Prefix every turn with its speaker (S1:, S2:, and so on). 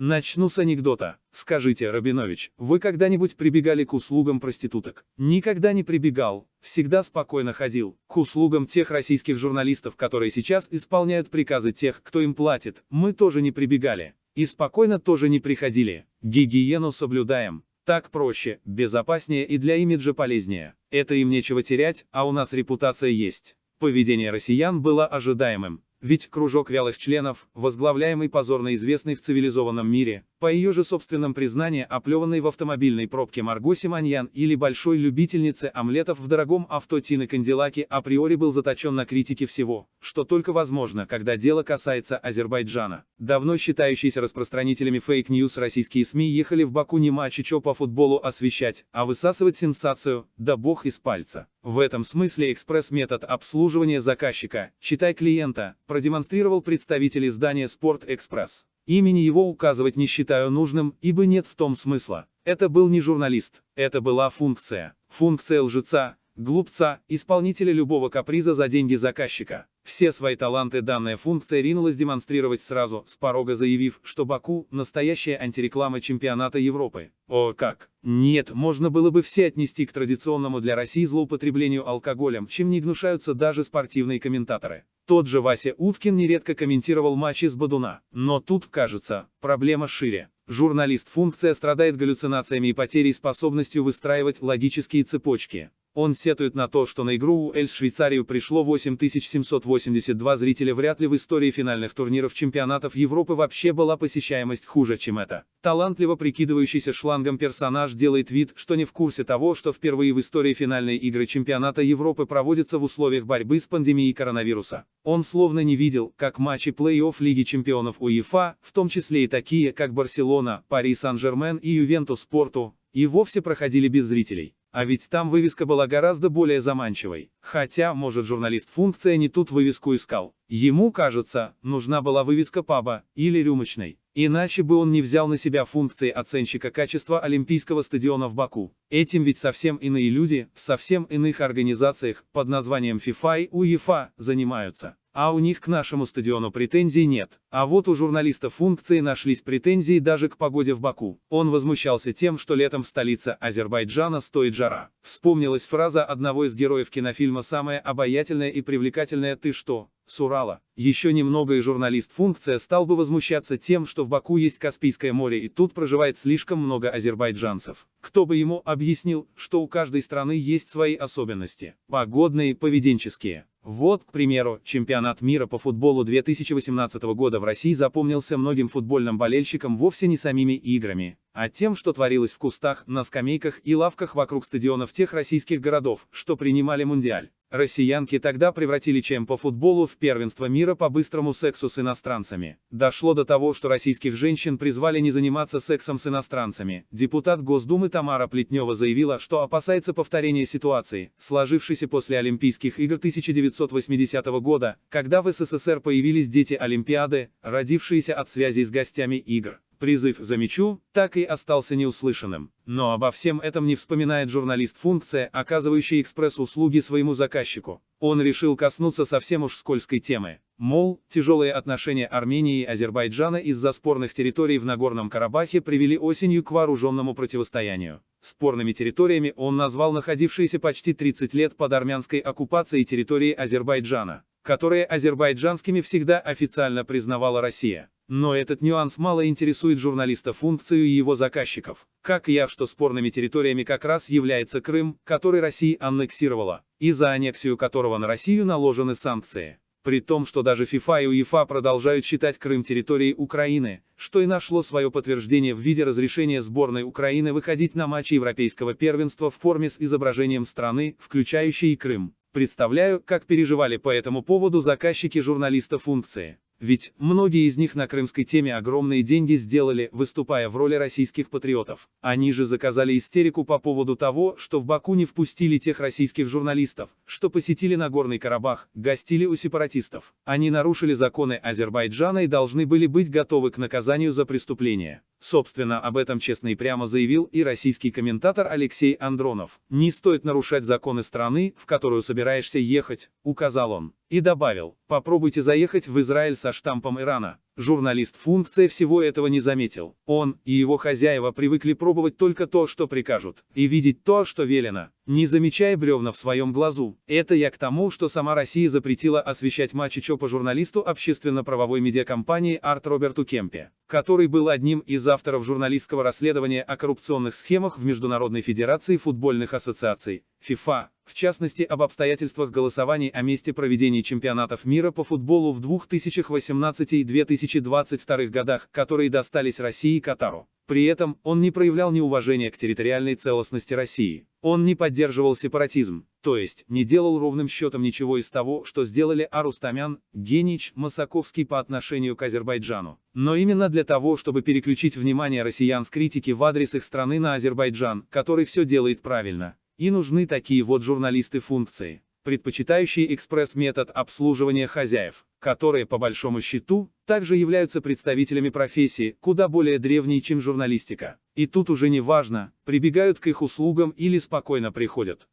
S1: Начну с анекдота. Скажите, Рабинович, вы когда-нибудь прибегали к услугам проституток? Никогда не прибегал, всегда спокойно ходил. К услугам тех российских журналистов, которые сейчас исполняют приказы тех, кто им платит, мы тоже не прибегали. И спокойно тоже не приходили. Гигиену соблюдаем. Так проще, безопаснее и для имиджа полезнее. Это им нечего терять, а у нас репутация есть. Поведение россиян было ожидаемым. Ведь кружок вялых членов, возглавляемый позорно известный в цивилизованном мире, по ее же собственном признании оплеванной в автомобильной пробке Марго Симоньян или большой любительнице омлетов в дорогом авто Тины Кандилаки априори был заточен на критике всего, что только возможно, когда дело касается Азербайджана. Давно считающиеся распространителями fake news российские СМИ ехали в Баку не матчи чё по футболу освещать, а высасывать сенсацию, да бог из пальца. В этом смысле экспресс-метод обслуживания заказчика, читай клиента, продемонстрировал представитель издания Sport Express. Имени его указывать не считаю нужным, ибо нет в том смысла. Это был не журналист, это была функция. Функция лжеца, глупца, исполнителя любого каприза за деньги заказчика. Все свои таланты данная функция ринулась демонстрировать сразу, с порога заявив, что Баку – настоящая антиреклама чемпионата Европы. О как! Нет, можно было бы все отнести к традиционному для России злоупотреблению алкоголем, чем не гнушаются даже спортивные комментаторы. Тот же Вася Уткин нередко комментировал матчи с Бадуна. Но тут, кажется, проблема шире. Журналист-функция страдает галлюцинациями и потерей способностью выстраивать логические цепочки. Он сетует на то, что на игру Эль Швейцарию пришло 8782 зрителя вряд ли в истории финальных турниров чемпионатов Европы вообще была посещаемость хуже, чем это. Талантливо прикидывающийся шлангом персонаж делает вид, что не в курсе того, что впервые в истории финальной игры чемпионата Европы проводятся в условиях борьбы с пандемией коронавируса. Он словно не видел, как матчи плей-офф Лиги чемпионов УЕФА, в том числе и такие, как Барселона, Пари Сан-Жермен и Ювентус Порту, и вовсе проходили без зрителей. А ведь там вывеска была гораздо более заманчивой. Хотя, может журналист функция не тут вывеску искал. Ему, кажется, нужна была вывеска паба или рюмочной. Иначе бы он не взял на себя функции оценщика качества Олимпийского стадиона в Баку. Этим ведь совсем иные люди, в совсем иных организациях, под названием FIFA и УЕФА, занимаются. А у них к нашему стадиону претензий нет. А вот у журналиста функции нашлись претензии даже к погоде в Баку. Он возмущался тем, что летом в столице Азербайджана стоит жара. Вспомнилась фраза одного из героев кинофильма «Самое обаятельное и привлекательное ты что?» с Урала. Еще немного и журналист-функция стал бы возмущаться тем, что в Баку есть Каспийское море и тут проживает слишком много азербайджанцев. Кто бы ему объяснил, что у каждой страны есть свои особенности, погодные, поведенческие. Вот, к примеру, чемпионат мира по футболу 2018 года в России запомнился многим футбольным болельщикам вовсе не самими играми, а тем, что творилось в кустах, на скамейках и лавках вокруг стадионов тех российских городов, что принимали Мундиаль. Россиянки тогда превратили чем по футболу в первенство мира по быстрому сексу с иностранцами. Дошло до того, что российских женщин призвали не заниматься сексом с иностранцами. Депутат Госдумы Тамара Плетнева заявила, что опасается повторения ситуации, сложившейся после Олимпийских игр 1980 года, когда в СССР появились дети Олимпиады, родившиеся от связи с гостями игр. Призыв за мячу так и остался неуслышанным. Но обо всем этом не вспоминает журналист-функция, оказывающий экспресс-услуги своему заказчику. Он решил коснуться совсем уж скользкой темы. Мол, тяжелые отношения Армении и Азербайджана из-за спорных территорий в Нагорном Карабахе привели осенью к вооруженному противостоянию. Спорными территориями он назвал находившиеся почти 30 лет под армянской оккупацией территории Азербайджана, которые азербайджанскими всегда официально признавала Россия. Но этот нюанс мало интересует журналиста функцию и его заказчиков. Как я, что спорными территориями как раз является Крым, который Россия аннексировала, и за аннексию которого на Россию наложены санкции. При том, что даже ФИФА и УЕФА продолжают считать Крым территорией Украины, что и нашло свое подтверждение в виде разрешения сборной Украины выходить на матчи Европейского первенства в форме с изображением страны, включающей и Крым. Представляю, как переживали по этому поводу заказчики журналиста функции. Ведь, многие из них на крымской теме огромные деньги сделали, выступая в роли российских патриотов. Они же заказали истерику по поводу того, что в Баку не впустили тех российских журналистов, что посетили Нагорный Карабах, гостили у сепаратистов. Они нарушили законы Азербайджана и должны были быть готовы к наказанию за преступление. Собственно, об этом честно и прямо заявил и российский комментатор Алексей Андронов. «Не стоит нарушать законы страны, в которую собираешься ехать», — указал он. И добавил, попробуйте заехать в Израиль со штампом Ирана. Журналист-функция всего этого не заметил. Он и его хозяева привыкли пробовать только то, что прикажут, и видеть то, что велено, не замечая бревна в своем глазу. Это я к тому, что сама Россия запретила освещать матчи ЧОПа журналисту общественно-правовой медиакомпании Арт Роберту Кемпе, который был одним из авторов журналистского расследования о коррупционных схемах в Международной Федерации футбольных ассоциаций, ФИФА, в частности об обстоятельствах голосований о месте проведения чемпионатов мира по футболу в 2018 и 2022 годах, которые достались России и Катару. При этом, он не проявлял неуважения к территориальной целостности России. Он не поддерживал сепаратизм, то есть, не делал ровным счетом ничего из того, что сделали Арустамян, Генич, Масаковский по отношению к Азербайджану. Но именно для того, чтобы переключить внимание россиян с критики в адрес их страны на Азербайджан, который все делает правильно. И нужны такие вот журналисты функции, предпочитающие экспресс-метод обслуживания хозяев, которые, по большому счету, также являются представителями профессии, куда более древней, чем журналистика. И тут уже не важно, прибегают к их услугам или спокойно приходят.